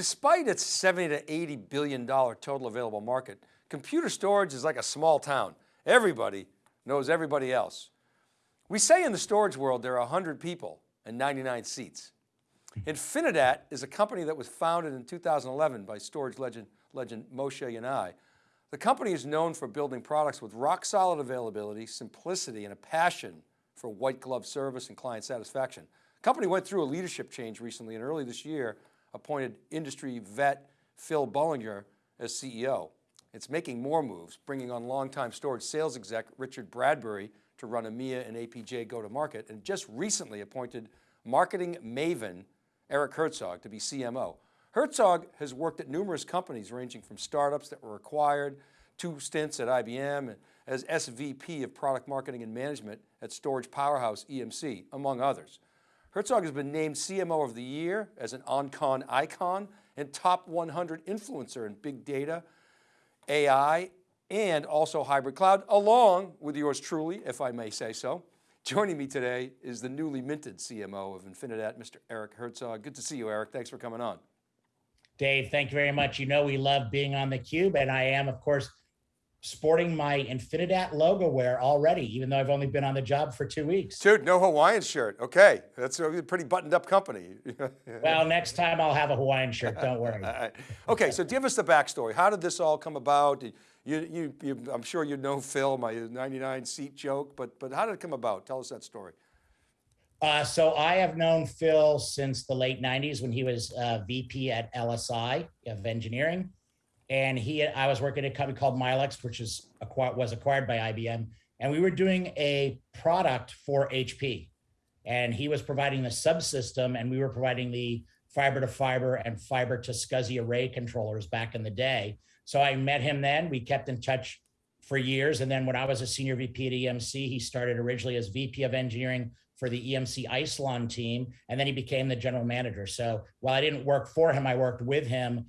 Despite its 70 to 80 billion dollar total available market, computer storage is like a small town. Everybody knows everybody else. We say in the storage world there are 100 people and 99 seats. Infinidat is a company that was founded in 2011 by storage legend, legend Moshe Yanai. The company is known for building products with rock solid availability, simplicity, and a passion for white glove service and client satisfaction. The company went through a leadership change recently and early this year appointed industry vet Phil Bollinger as CEO. It's making more moves, bringing on longtime storage sales exec Richard Bradbury to run EMEA and APJ go-to-market and just recently appointed marketing maven Eric Herzog to be CMO. Herzog has worked at numerous companies ranging from startups that were acquired, two stints at IBM as SVP of product marketing and management at storage powerhouse EMC, among others. Herzog has been named CMO of the year as an OnCon icon and top 100 influencer in big data, AI, and also hybrid cloud, along with yours truly, if I may say so. Joining me today is the newly minted CMO of Infinidat, Mr. Eric Herzog. Good to see you, Eric. Thanks for coming on. Dave, thank you very much. You know we love being on theCUBE, and I am, of course, sporting my Infinidat logo wear already, even though I've only been on the job for two weeks. Dude, no Hawaiian shirt. Okay, that's a pretty buttoned up company. well, next time I'll have a Hawaiian shirt, don't worry. okay, so give us the backstory. How did this all come about? You, you, you, I'm sure you know Phil, my 99 seat joke, but, but how did it come about? Tell us that story. Uh, so I have known Phil since the late 90s when he was uh, VP at LSI of engineering and he I was working at a company called Mylex, which is was acquired by IBM, and we were doing a product for HP, and he was providing the subsystem, and we were providing the fiber to fiber and fiber to SCSI array controllers back in the day. So I met him then. We kept in touch for years, and then when I was a senior VP at EMC, he started originally as VP of engineering for the EMC Isilon team, and then he became the general manager. So while I didn't work for him, I worked with him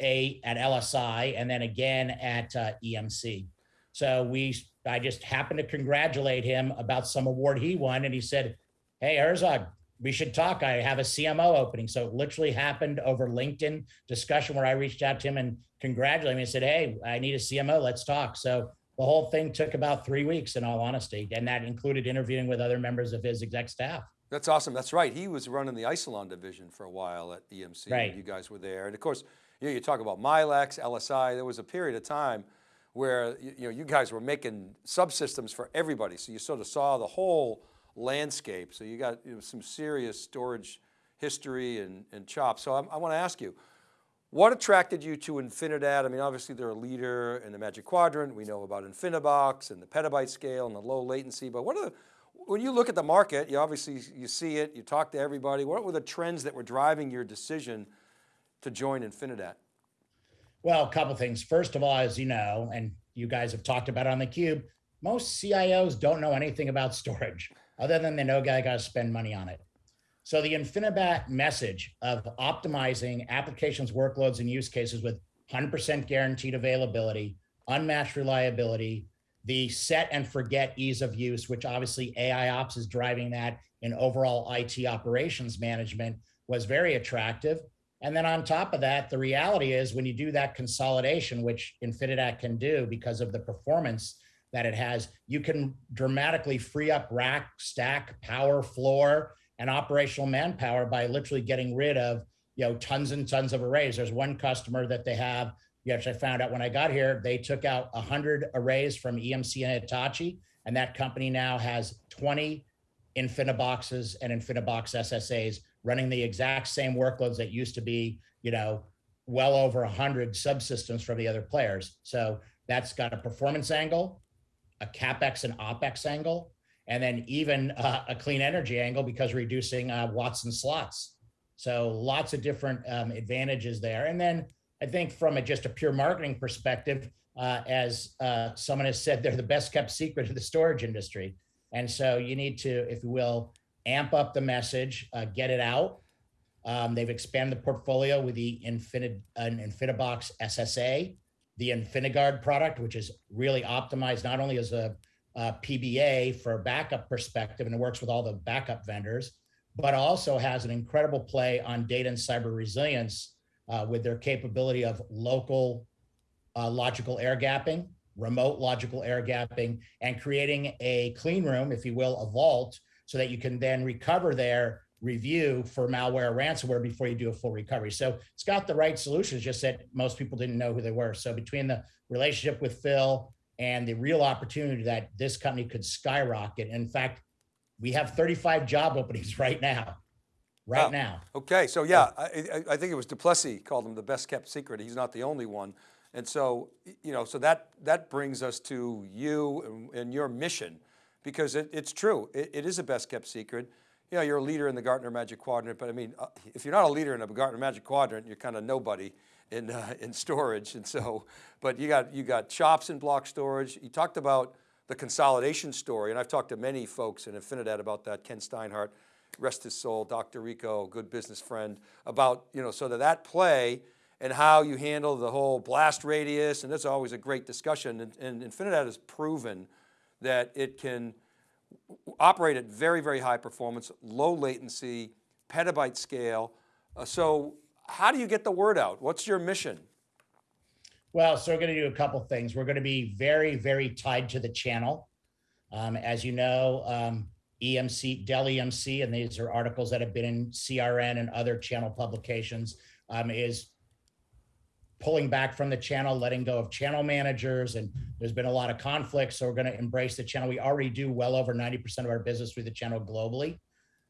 a at LSI and then again at uh, EMC. So we, I just happened to congratulate him about some award he won, and he said, "Hey Herzog, we should talk. I have a CMO opening." So it literally happened over LinkedIn discussion where I reached out to him and congratulated him and said, "Hey, I need a CMO. Let's talk." So the whole thing took about three weeks, in all honesty, and that included interviewing with other members of his exec staff. That's awesome. That's right. He was running the Isilon division for a while at EMC. Right. You guys were there, and of course you, know, you talk about Mylex, LSI, there was a period of time where you, know, you guys were making subsystems for everybody. So you sort of saw the whole landscape. So you got you know, some serious storage history and, and chops. So I, I want to ask you, what attracted you to Infinidat? I mean, obviously they're a leader in the Magic Quadrant. We know about Infinibox and the petabyte scale and the low latency, but what are the, when you look at the market, you obviously, you see it, you talk to everybody. What were the trends that were driving your decision to join Infinidat? Well, a couple things. First of all, as you know, and you guys have talked about on the cube, most CIOs don't know anything about storage other than they know guy got to spend money on it. So the Infinidat message of optimizing applications, workloads, and use cases with 100% guaranteed availability, unmatched reliability, the set and forget ease of use, which obviously AI ops is driving that in overall IT operations management was very attractive. And then on top of that, the reality is when you do that consolidation, which Infinidat can do because of the performance that it has, you can dramatically free up rack, stack, power, floor, and operational manpower by literally getting rid of you know tons and tons of arrays. There's one customer that they have, which I found out when I got here, they took out 100 arrays from EMC and Hitachi, and that company now has 20 Infiniboxes and Infinibox SSAs running the exact same workloads that used to be, you know, well over 100 subsystems from the other players. So that's got a performance angle, a CapEx and OpEx angle, and then even uh, a clean energy angle because reducing uh, watts and slots. So lots of different um, advantages there. And then I think from a, just a pure marketing perspective, uh, as uh, someone has said, they're the best kept secret of the storage industry. And so you need to, if you will, amp up the message, uh, get it out. Um, they've expanded the portfolio with the Infinit, uh, Infinibox SSA, the InfiniGuard product, which is really optimized not only as a, a PBA for backup perspective, and it works with all the backup vendors, but also has an incredible play on data and cyber resilience uh, with their capability of local uh, logical air gapping, remote logical air gapping, and creating a clean room, if you will, a vault, so that you can then recover their review for malware or ransomware before you do a full recovery. So it's got the right solutions, just that most people didn't know who they were. So between the relationship with Phil and the real opportunity that this company could skyrocket, in fact, we have 35 job openings right now, right Wow. now. Okay, so yeah, I, I, think it was Duplessie called him the best kept secret. He's not the only one. And so, you know, so that, that brings us to you and, and your mission, because it, it's true, it, it is a best kept secret. You know, you're a leader in the Gartner Magic Quadrant, but I mean, uh, if you're not a leader in a Gartner Magic Quadrant, you're kind of nobody in, uh, in storage. And so, but you got, you got chops in block storage. You talked about the consolidation story, and I've talked to many folks in Infinidat about that, Ken Steinhardt, rest his soul, Dr. Rico, good business friend, about, you know, so that that play and how you handle the whole blast radius, and that's always a great discussion, and, and Infinidat has proven that it can operate at very, very high performance, low latency, petabyte scale. Uh, so how do you get the word out? What's your mission? Well, so we're going to do a couple things. We're going to be very, very tied to the channel. Um, as you know, um, EMC, Dell EMC, and these are articles that have been in CRN and other channel publications, um, is pulling back from the channel, letting go of channel managers, and there's been a lot of conflict. So we're going to embrace the channel. We already do well over 90% of our business through the channel globally.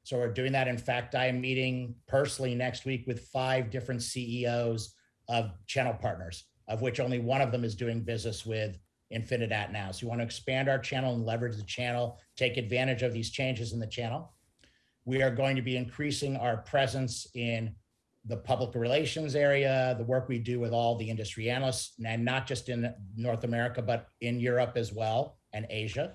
So we're doing that. In fact, I am meeting personally next week with five different CEOs of channel partners, of which only one of them is doing business with Infinidat now. So we want to expand our channel and leverage the channel, take advantage of these changes in the channel. We are going to be increasing our presence in the public relations area, the work we do with all the industry analysts, and not just in North America, but in Europe as well and Asia.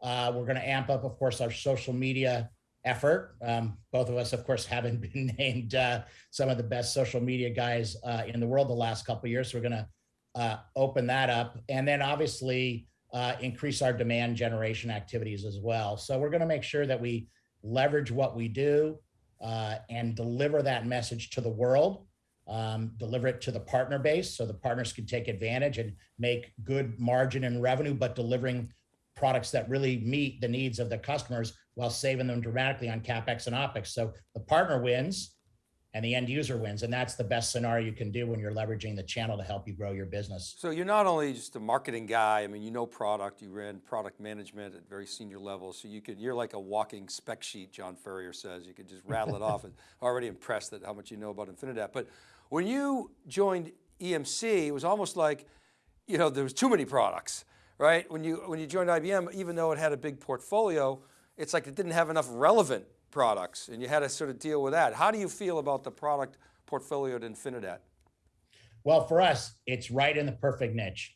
Uh, we're going to amp up, of course, our social media effort. Um, both of us, of course, haven't been named uh, some of the best social media guys uh, in the world the last couple years. So we're going to uh, open that up, and then obviously uh, increase our demand generation activities as well. So we're going to make sure that we leverage what we do uh, and deliver that message to the world. Um, deliver it to the partner base so the partners can take advantage and make good margin and revenue, but delivering products that really meet the needs of the customers while saving them dramatically on capex and opex. So the partner wins and the end user wins, and that's the best scenario you can do when you're leveraging the channel to help you grow your business. So you're not only just a marketing guy, I mean, you know product, you ran product management at very senior levels, so you could, you're like a walking spec sheet, John Furrier says, you could just rattle it off and already impressed at how much you know about Infinidat. But when you joined EMC, it was almost like, you know, there was too many products, right? When you, when you joined IBM, even though it had a big portfolio, it's like it didn't have enough relevant products and you had to sort of deal with that. How do you feel about the product portfolio at Infinidat? Well, for us, it's right in the perfect niche.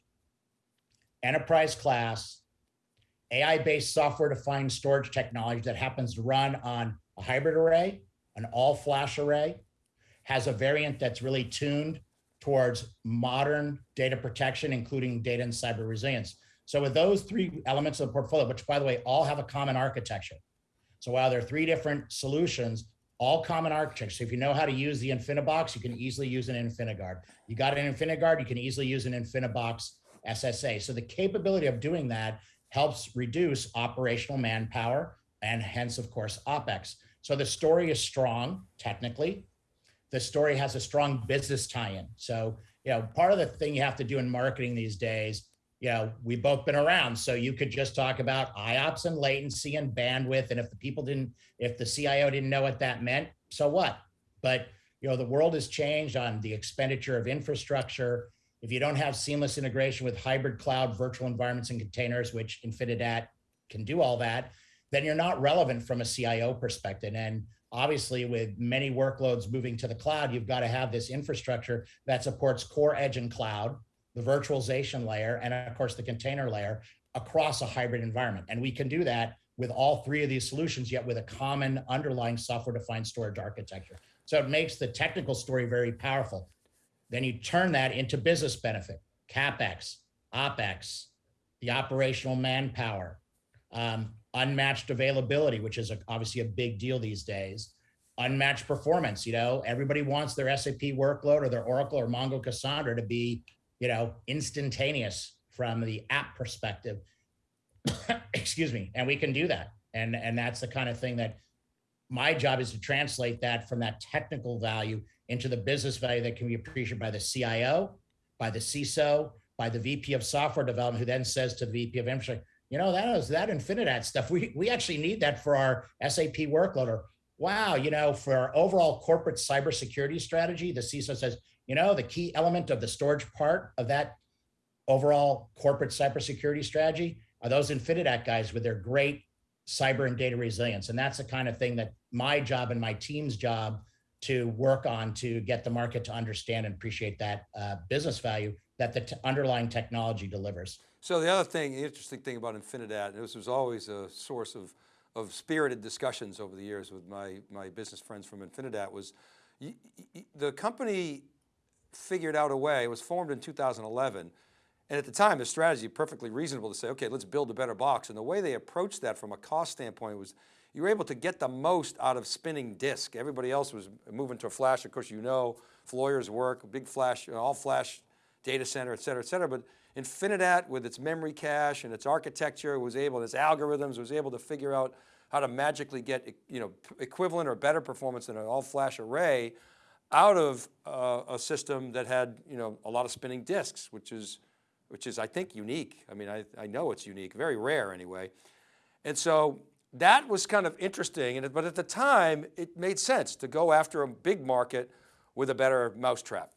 Enterprise class, AI-based software-defined storage technology that happens to run on a hybrid array, an all-flash array, has a variant that's really tuned towards modern data protection, including data and cyber resilience. So with those three elements of the portfolio, which by the way, all have a common architecture. So while there are three different solutions, all common architecture. So if you know how to use the InfiniBox, you can easily use an InfiniGuard. You got an InfiniGuard, you can easily use an InfiniBox SSA. So the capability of doing that helps reduce operational manpower and hence, of course, OpEx. So the story is strong technically. The story has a strong business tie-in. So, you know, part of the thing you have to do in marketing these days you know, we've both been around. So you could just talk about IOPS and latency and bandwidth. And if the people didn't, if the CIO didn't know what that meant, so what? But, you know, the world has changed on the expenditure of infrastructure. If you don't have seamless integration with hybrid cloud, virtual environments and containers, which Infinidat can do all that, then you're not relevant from a CIO perspective. And obviously with many workloads moving to the cloud, you've got to have this infrastructure that supports core edge and cloud, the virtualization layer, and of course the container layer across a hybrid environment. And we can do that with all three of these solutions, yet with a common underlying software-defined storage architecture. So it makes the technical story very powerful. Then you turn that into business benefit, CapEx, OpEx, the operational manpower, um, unmatched availability, which is a, obviously a big deal these days, unmatched performance. You know, everybody wants their SAP workload or their Oracle or Mongo Cassandra to be, you know, instantaneous from the app perspective. Excuse me. And we can do that. And, and that's the kind of thing that my job is to translate that from that technical value into the business value that can be appreciated by the CIO, by the CISO, by the VP of software development, who then says to the VP of infrastructure, you know, that is that Infinidat stuff. We, we actually need that for our SAP workload. Or wow, you know, for our overall corporate cybersecurity strategy, the CISO says, you know, the key element of the storage part of that overall corporate cybersecurity strategy are those Infinidat guys with their great cyber and data resilience. And that's the kind of thing that my job and my team's job to work on to get the market to understand and appreciate that uh, business value that the underlying technology delivers. So the other thing, the interesting thing about Infinidat, and this was always a source of, of spirited discussions over the years with my, my business friends from Infinidat was, the company figured out a way, it was formed in 2011, and at the time, the strategy perfectly reasonable to say, okay, let's build a better box. And the way they approached that from a cost standpoint was you were able to get the most out of spinning disk. Everybody else was moving to a flash. Of course, you know, Floyer's work, big flash, all flash data center, et cetera, et cetera. But Infinidat with its memory cache and its architecture was able, its algorithms was able to figure out how to magically get you know, equivalent or better performance than an all flash array out of uh, a system that had you know, a lot of spinning disks, which is, which is I think unique. I mean, I, I know it's unique, very rare anyway. And so that was kind of interesting, and, but at the time it made sense to go after a big market with a better mousetrap.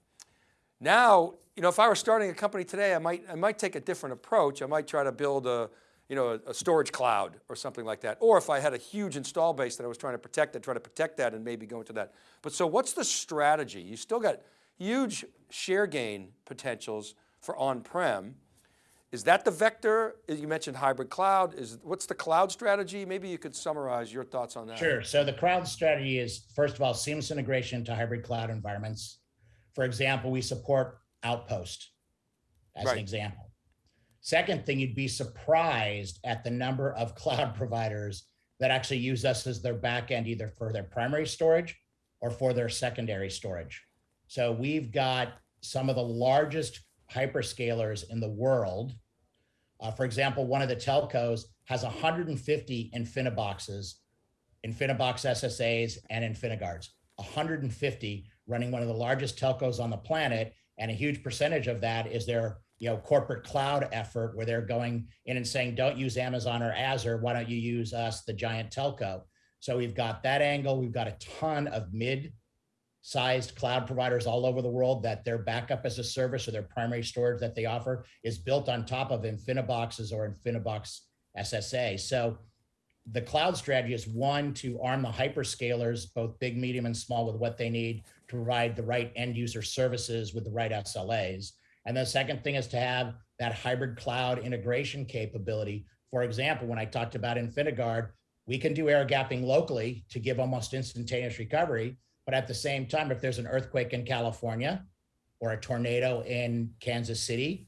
Now, you know, if I were starting a company today, I might, I might take a different approach. I might try to build a, you know, a, a, storage cloud or something like that. Or if I had a huge install base that I was trying to protect, I'd try to protect that and maybe go into that. But so what's the strategy? You still got huge share gain potentials for on-prem. Is that the vector? You mentioned hybrid cloud. Is What's the cloud strategy? Maybe you could summarize your thoughts on that. Sure, so the cloud strategy is, first of all, seamless integration to hybrid cloud environments. For example, we support Outpost as right. an example. Second thing, you'd be surprised at the number of cloud providers that actually use us as their backend, either for their primary storage or for their secondary storage. So we've got some of the largest hyperscalers in the world. Uh, for example, one of the telcos has 150 InfiniBoxes, InfiniBox SSAs, and InfiniGuards. 150 running one of the largest telcos on the planet. And a huge percentage of that is their you know, corporate cloud effort where they're going in and saying, don't use Amazon or Azure. Why don't you use us, the giant telco? So we've got that angle. We've got a ton of mid sized cloud providers all over the world that their backup as a service or their primary storage that they offer is built on top of InfiniBoxes or InfiniBox SSA. So the cloud strategy is one to arm the hyperscalers, both big, medium, and small, with what they need to provide the right end user services with the right SLAs. And the second thing is to have that hybrid cloud integration capability. For example, when I talked about InfiniGuard, we can do air gapping locally to give almost instantaneous recovery. But at the same time, if there's an earthquake in California or a tornado in Kansas City,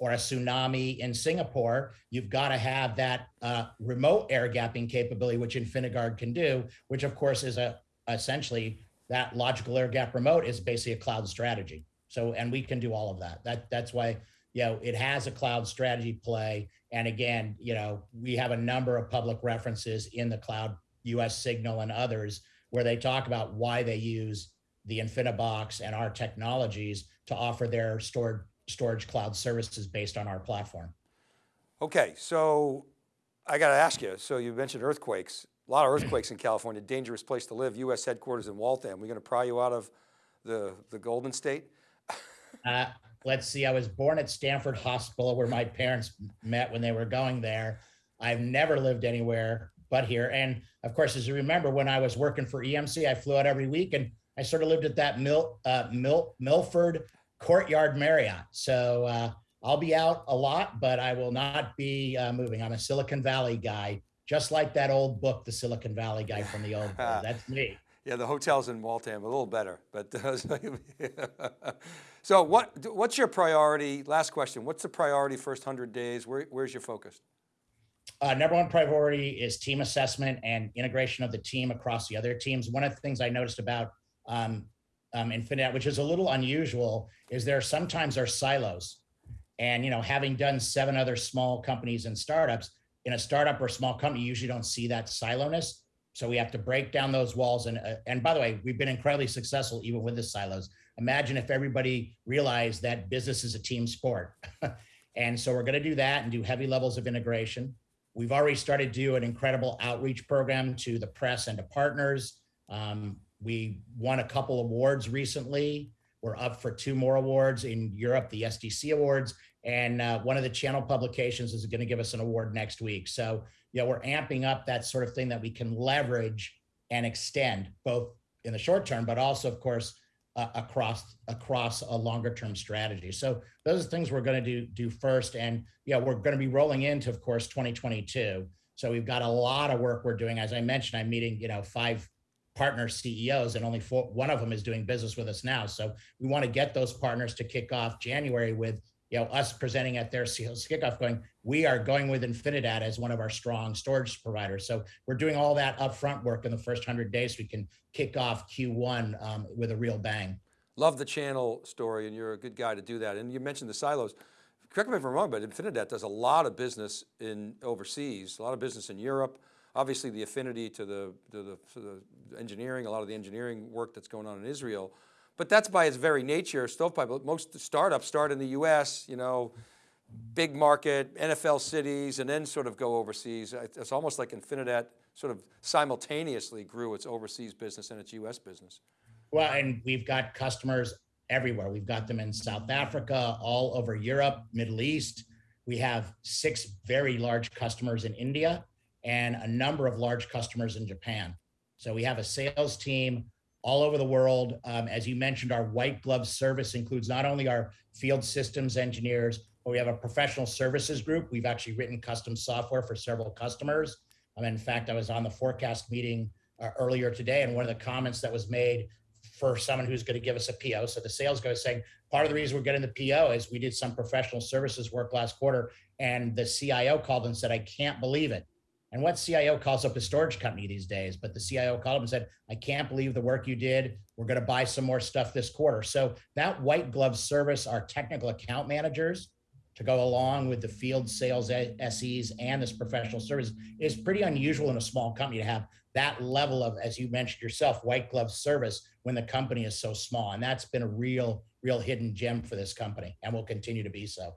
or a tsunami in Singapore, you've got to have that uh, remote air gapping capability, which InfiniGuard can do, which of course is a essentially that logical air gap remote is basically a cloud strategy. So, and we can do all of that. That that's why, you know, it has a cloud strategy play. And again, you know, we have a number of public references in the cloud, US Signal and others, where they talk about why they use the InfiniBox and our technologies to offer their stored storage cloud services based on our platform. Okay, so I got to ask you, so you mentioned earthquakes, a lot of earthquakes in California, dangerous place to live, US headquarters in Waltham. We're going to pry you out of the, the Golden State? Uh, let's see, I was born at Stanford Hospital where my parents met when they were going there. I've never lived anywhere but here. And of course, as you remember, when I was working for EMC, I flew out every week and I sort of lived at that Mil, uh, Mil, Milford Courtyard Marriott. So uh, I'll be out a lot, but I will not be uh, moving. I'm a Silicon Valley guy, just like that old book, The Silicon Valley Guy from the old. That's me. Yeah, the hotels in Waltham a little better, but so what? What's your priority? Last question. What's the priority first hundred days? Where, where's your focus? uh, number one priority is team assessment and integration of the team across the other teams. One of the things I noticed about um, um, Infinite, which is a little unusual, is there sometimes are silos. And you know, having done seven other small companies and startups, in a startup or small company, you usually don't see that siloness. So we have to break down those walls. And uh, and by the way, we've been incredibly successful even with the silos. Imagine if everybody realized that business is a team sport. and so we're going to do that and do heavy levels of integration. We've already started to do an incredible outreach program to the press and to partners. Um, we won a couple awards recently. We're up for two more awards in Europe, the SDC Awards, and uh, one of the channel publications is going to give us an award next week. So, you know, we're amping up that sort of thing that we can leverage and extend both in the short term, but also, of course, uh, across across a longer term strategy. So those are things we're going to do do first, and yeah, we're going to be rolling into, of course, 2022. So we've got a lot of work we're doing. As I mentioned, I'm meeting, you know, five partner CEOs, and only four, one of them is doing business with us now. So we want to get those partners to kick off January with you know us presenting at their sales kickoff, going, we are going with Infinidat as one of our strong storage providers. So we're doing all that upfront work in the first hundred days. So we can kick off Q1 um, with a real bang. Love the channel story and you're a good guy to do that. And you mentioned the silos. Correct me if I'm wrong, but Infinidat does a lot of business in overseas, a lot of business in Europe. Obviously the affinity to the, to the, to the engineering, a lot of the engineering work that's going on in Israel. But that's by its very nature, stovepipe. Most startups start in the US, you know, big market, NFL cities, and then sort of go overseas. It's almost like Infinidat sort of simultaneously grew its overseas business and its US business. Well, and we've got customers everywhere. We've got them in South Africa, all over Europe, Middle East. We have six very large customers in India and a number of large customers in Japan. So we have a sales team all over the world. Um, as you mentioned, our white glove service includes not only our field systems engineers, but we have a professional services group. We've actually written custom software for several customers. Um, in fact, I was on the forecast meeting uh, earlier today, and one of the comments that was made for someone who's going to give us a PO. So the sales guy is saying part of the reason we're getting the PO is we did some professional services work last quarter, and the CIO called and said, "I can't believe it." And what CIO calls up a storage company these days? But the CIO called up and said, I can't believe the work you did. We're going to buy some more stuff this quarter. So that white glove service, our technical account managers to go along with the field sales SEs and this professional service is pretty unusual in a small company to have that level of, as you mentioned yourself, white glove service when the company is so small. And that's been a real, real hidden gem for this company and will continue to be so.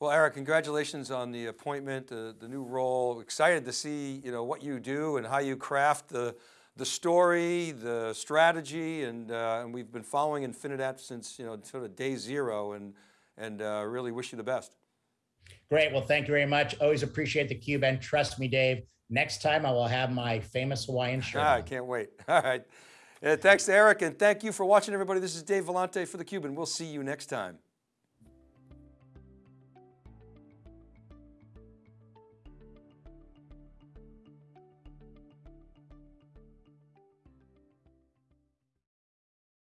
Well, Eric, congratulations on the appointment, the, the new role. Excited to see you know what you do and how you craft the the story, the strategy, and uh, and we've been following Infinidat since you know sort of day zero, and and uh, really wish you the best. Great. Well, thank you very much. Always appreciate the cube, and trust me, Dave. Next time I will have my famous Hawaiian shirt. Ah, I can't wait. All right. thanks, Eric, and thank you for watching, everybody. This is Dave Vellante for theCUBE, and we'll see you next time.